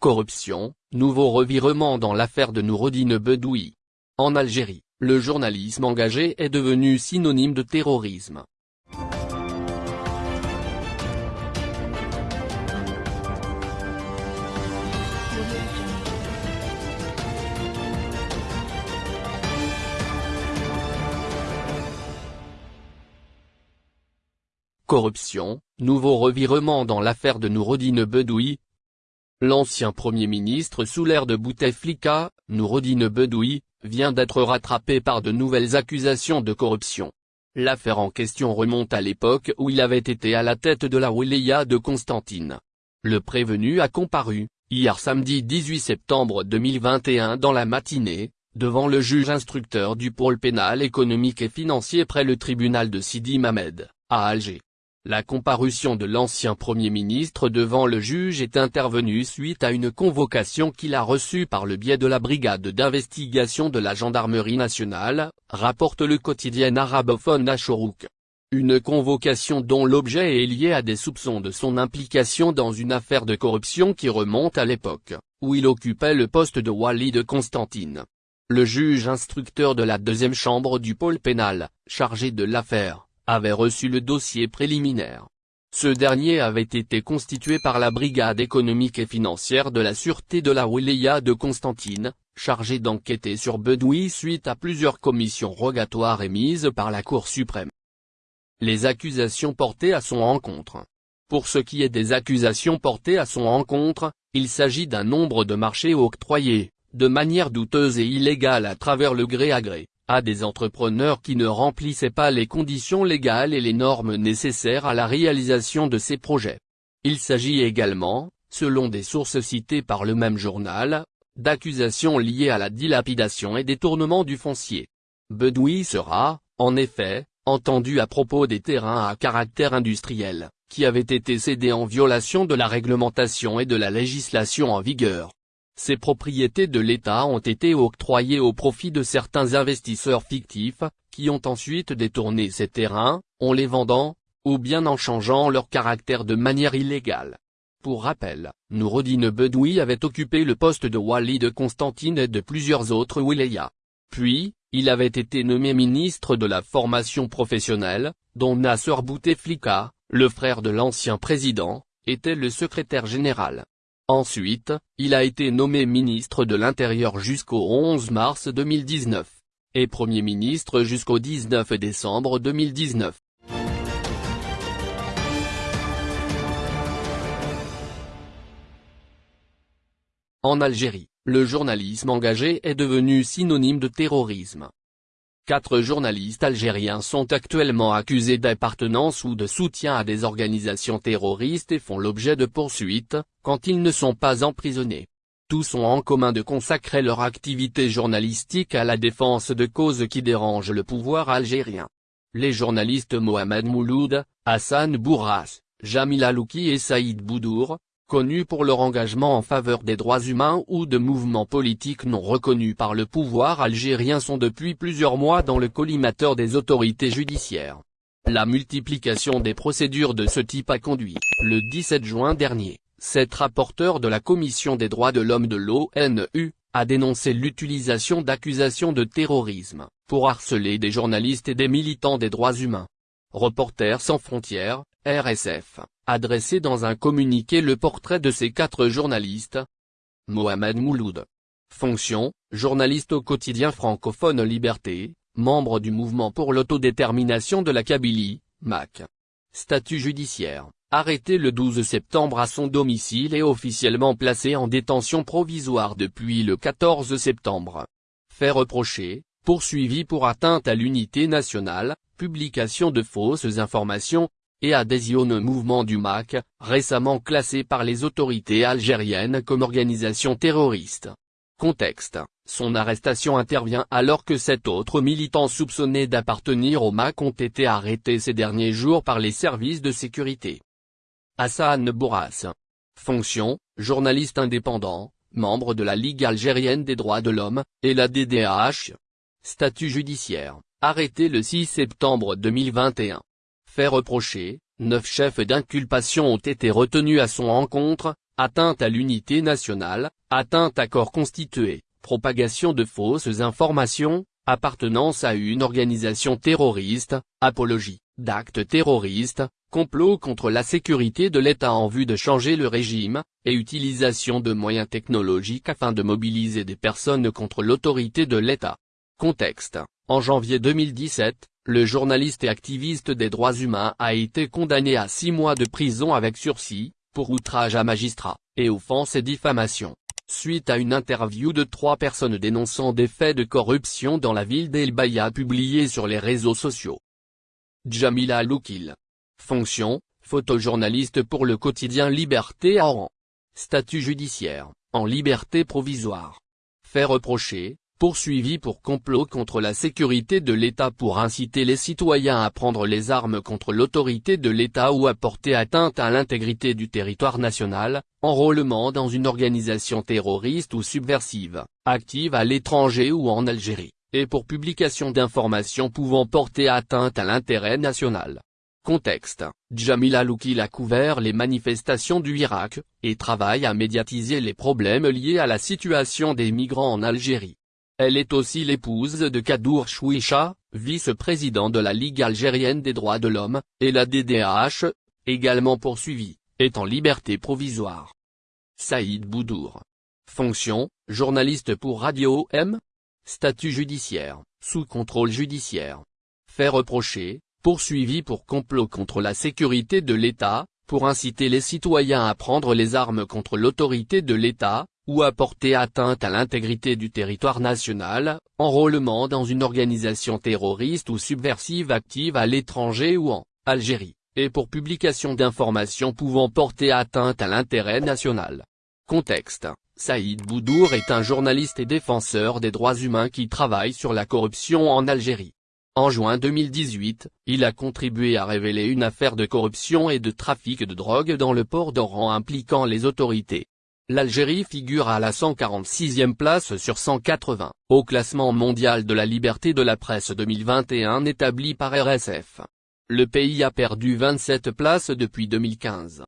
Corruption, nouveau revirement dans l'affaire de Noureddine Bedoui. En Algérie, le journalisme engagé est devenu synonyme de terrorisme. Corruption, nouveau revirement dans l'affaire de Noureddine Bedoui. L'ancien Premier ministre sous l'ère de Bouteflika, Noureddine Bedoui, vient d'être rattrapé par de nouvelles accusations de corruption. L'affaire en question remonte à l'époque où il avait été à la tête de la Wilaya de Constantine. Le prévenu a comparu, hier samedi 18 septembre 2021 dans la matinée, devant le juge instructeur du pôle pénal économique et financier près le tribunal de Sidi Mamed, à Alger. La comparution de l'ancien Premier ministre devant le juge est intervenue suite à une convocation qu'il a reçue par le biais de la brigade d'investigation de la gendarmerie nationale, rapporte le quotidien arabophone Ashorouk. Une convocation dont l'objet est lié à des soupçons de son implication dans une affaire de corruption qui remonte à l'époque, où il occupait le poste de Wali de Constantine. Le juge instructeur de la deuxième chambre du pôle pénal, chargé de l'affaire, avait reçu le dossier préliminaire. Ce dernier avait été constitué par la Brigade économique et financière de la Sûreté de la Wilaya de Constantine, chargée d'enquêter sur Bedoui suite à plusieurs commissions rogatoires émises par la Cour suprême. Les accusations portées à son encontre. Pour ce qui est des accusations portées à son encontre, il s'agit d'un nombre de marchés octroyés, de manière douteuse et illégale à travers le gré à gré, à des entrepreneurs qui ne remplissaient pas les conditions légales et les normes nécessaires à la réalisation de ces projets. Il s'agit également, selon des sources citées par le même journal, d'accusations liées à la dilapidation et détournement du foncier. Bedoui sera, en effet, entendu à propos des terrains à caractère industriel, qui avaient été cédés en violation de la réglementation et de la législation en vigueur. Ces propriétés de l'État ont été octroyées au profit de certains investisseurs fictifs, qui ont ensuite détourné ces terrains, en les vendant, ou bien en changeant leur caractère de manière illégale. Pour rappel, Noureddine Bedoui avait occupé le poste de Wali de Constantine et de plusieurs autres wilayas. Puis, il avait été nommé ministre de la formation professionnelle, dont Nasser Bouteflika, le frère de l'ancien président, était le secrétaire général. Ensuite, il a été nommé ministre de l'Intérieur jusqu'au 11 mars 2019. Et Premier ministre jusqu'au 19 décembre 2019. En Algérie, le journalisme engagé est devenu synonyme de terrorisme. Quatre journalistes algériens sont actuellement accusés d'appartenance ou de soutien à des organisations terroristes et font l'objet de poursuites, quand ils ne sont pas emprisonnés. Tous ont en commun de consacrer leur activité journalistique à la défense de causes qui dérangent le pouvoir algérien. Les journalistes Mohamed Mouloud, Hassan Bourras, Jamil Alouki et Saïd Boudour, connus pour leur engagement en faveur des droits humains ou de mouvements politiques non reconnus par le pouvoir algérien sont depuis plusieurs mois dans le collimateur des autorités judiciaires. La multiplication des procédures de ce type a conduit, le 17 juin dernier, cette rapporteur de la Commission des droits de l'homme de l'ONU, a dénoncé l'utilisation d'accusations de terrorisme, pour harceler des journalistes et des militants des droits humains. Reporters sans frontières, RSF, a dans un communiqué le portrait de ces quatre journalistes. Mohamed Mouloud. Fonction, journaliste au quotidien francophone Liberté, membre du mouvement pour l'autodétermination de la Kabylie, MAC. Statut judiciaire, arrêté le 12 septembre à son domicile et officiellement placé en détention provisoire depuis le 14 septembre. Fait reprocher, poursuivi pour atteinte à l'unité nationale, publication de fausses informations, et adhésion au mouvement du MAC, récemment classé par les autorités algériennes comme organisation terroriste. Contexte, son arrestation intervient alors que sept autres militants soupçonnés d'appartenir au MAC ont été arrêtés ces derniers jours par les services de sécurité. Hassan Bourras. Fonction, journaliste indépendant, membre de la Ligue algérienne des droits de l'homme, et la DDH. Statut judiciaire, arrêté le 6 septembre 2021 fait reprocher, neuf chefs d'inculpation ont été retenus à son encontre, atteinte à l'unité nationale, atteinte à corps constitué, propagation de fausses informations, appartenance à une organisation terroriste, apologie, d'actes terroristes, complot contre la sécurité de l'État en vue de changer le régime, et utilisation de moyens technologiques afin de mobiliser des personnes contre l'autorité de l'État. Contexte. En janvier 2017, le journaliste et activiste des droits humains a été condamné à six mois de prison avec sursis, pour outrage à magistrat, et offense et diffamation. Suite à une interview de trois personnes dénonçant des faits de corruption dans la ville d'El Baya publiée sur les réseaux sociaux. Jamila Loukil. Fonction, photojournaliste pour le quotidien Liberté à Oran. Statut judiciaire, en liberté provisoire. Fait reprocher, poursuivi pour complot contre la sécurité de l'État pour inciter les citoyens à prendre les armes contre l'autorité de l'État ou à porter atteinte à l'intégrité du territoire national, enrôlement dans une organisation terroriste ou subversive, active à l'étranger ou en Algérie, et pour publication d'informations pouvant porter atteinte à l'intérêt national. Contexte, Jamila Loukil a couvert les manifestations du Irak, et travaille à médiatiser les problèmes liés à la situation des migrants en Algérie. Elle est aussi l'épouse de Kadour Chouicha, vice-président de la Ligue algérienne des droits de l'homme, et la DDH, également poursuivie, est en liberté provisoire. Saïd Boudour. Fonction, journaliste pour Radio M. Statut judiciaire, sous contrôle judiciaire. Fait reprocher, poursuivi pour complot contre la sécurité de l'État, pour inciter les citoyens à prendre les armes contre l'autorité de l'État, ou à porter atteinte à l'intégrité du territoire national, enrôlement dans une organisation terroriste ou subversive active à l'étranger ou en Algérie, et pour publication d'informations pouvant porter atteinte à l'intérêt national. Contexte Saïd Boudour est un journaliste et défenseur des droits humains qui travaille sur la corruption en Algérie. En juin 2018, il a contribué à révéler une affaire de corruption et de trafic de drogue dans le port d'Oran impliquant les autorités. L'Algérie figure à la 146e place sur 180, au classement mondial de la liberté de la presse 2021 établi par RSF. Le pays a perdu 27 places depuis 2015.